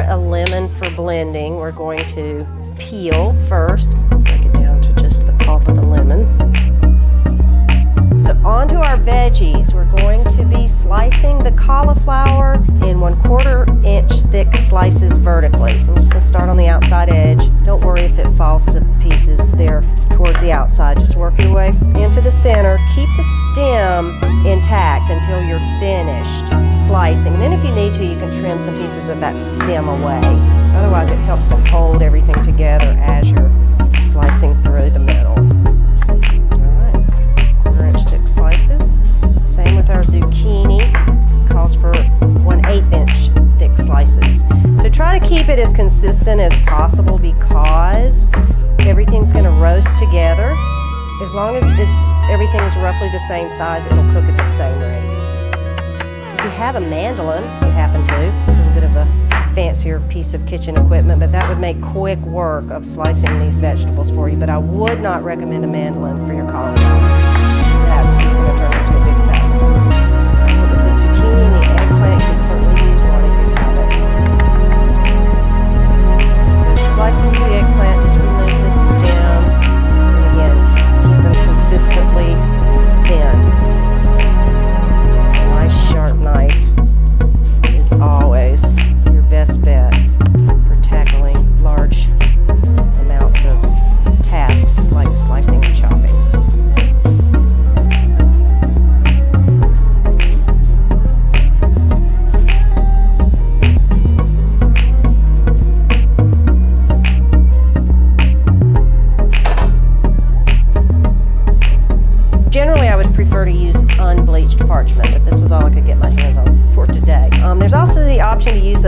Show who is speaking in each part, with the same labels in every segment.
Speaker 1: a lemon for blending. We're going to peel first. Break it down to just the pulp of the lemon. So onto our veggies, we're going to be slicing the cauliflower in one quarter inch thick slices vertically. So I'm just going to start on the outside edge. Don't worry if it falls to pieces there towards the outside. Just work your way into the center. Keep the stem intact until you're finished slicing. Then if you need to, you can trim some pieces of that stem away. Otherwise, it helps to hold everything together as you're slicing through the middle. Alright, quarter inch thick slices. Same with our zucchini, calls for 1 8 inch thick slices. So try to keep it as consistent as possible because everything's going to roast together. As long as it's everything is roughly the same size, it'll cook at the same rate. If you have a mandolin, you happen to, a bit of a fancier piece of kitchen equipment, but that would make quick work of slicing these vegetables for you. But I would not recommend a mandolin for your cauliflower.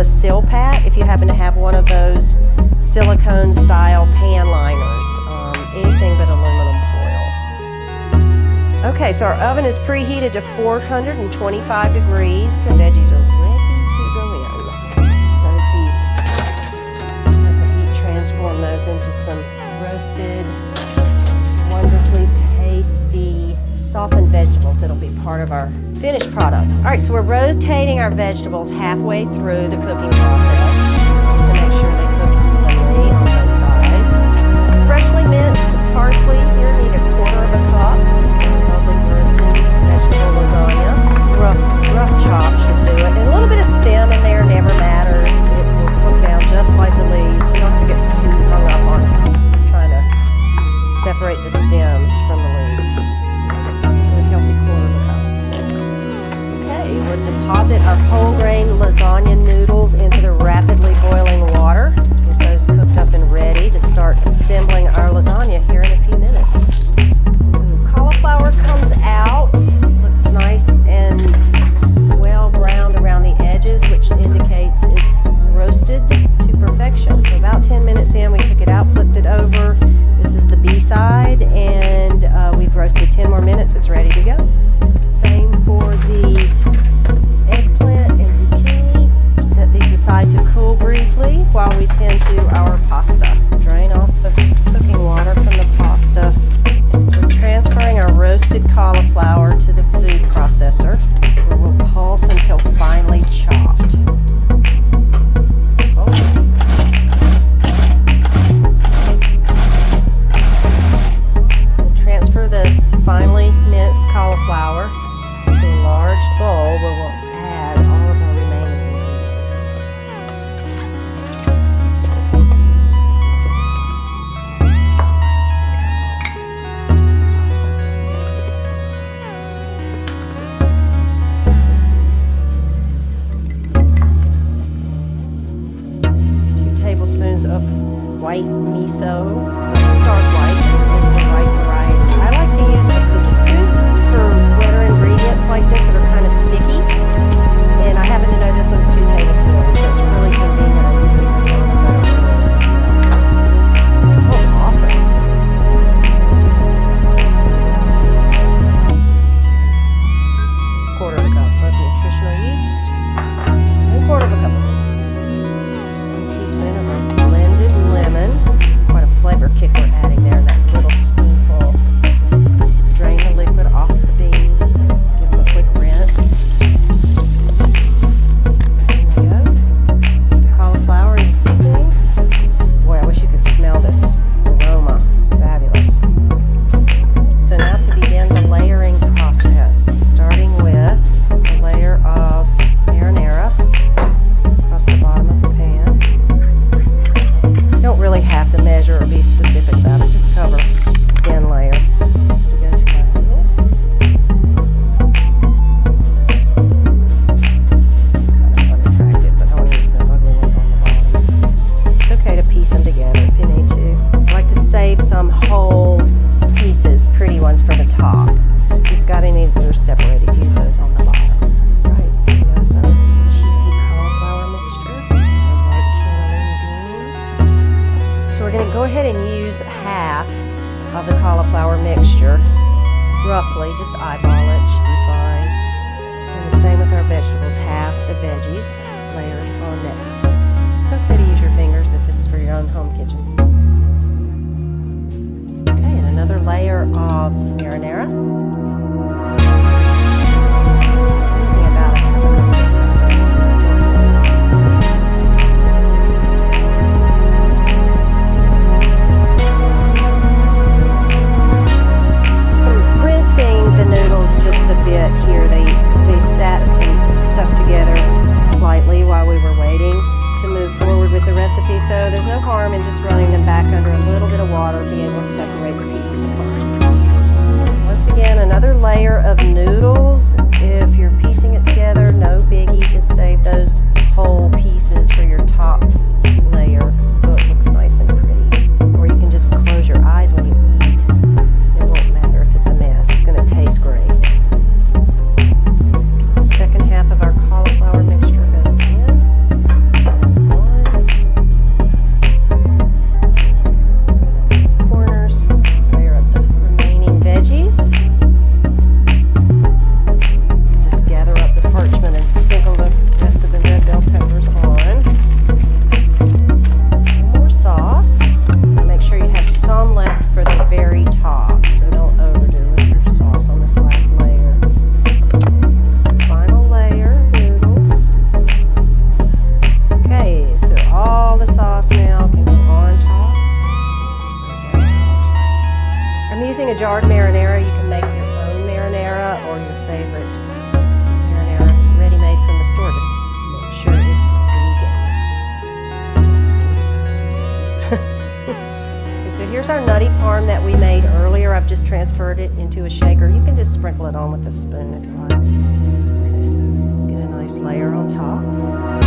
Speaker 1: A Silpat if you happen to have one of those silicone style pan liners. Um, anything but aluminum foil. Okay, so our oven is preheated to 425 degrees. The veggies are ready to go in. Those beauties. Let the heat transform those into some roasted, wonderfully tasty softened vegetables that'll be part of our finished product. All right, so we're rotating our vegetables halfway through the cooking process just to make sure they cook evenly on both sides. Freshly minced parsley here, need a quarter of a cup. Roasted vegetable lasagna. Rough, rough chop should do it. And a little bit of stem in there never matters. It will cook down just like the leaves. You don't get too hung up on trying to separate the stems from the leaves. Would deposit our whole grain lasagna noodles into the rapidly boiling water. Get those cooked up and ready to start assembling our lasagna here in a few minutes. White miso, so stark white, right variety. I like to use a cookie scoop for wetter ingredients like this that are kind of sticky. on next. It's okay to use your fingers if it's for your own home kitchen. Okay, and another layer of marinara. water be able to separate the pieces apart. Once again, another layer of noodles. If you're piecing it together, no biggie, just save those whole that we made earlier, I've just transferred it into a shaker. You can just sprinkle it on with a spoon if you like. Get a nice layer on top.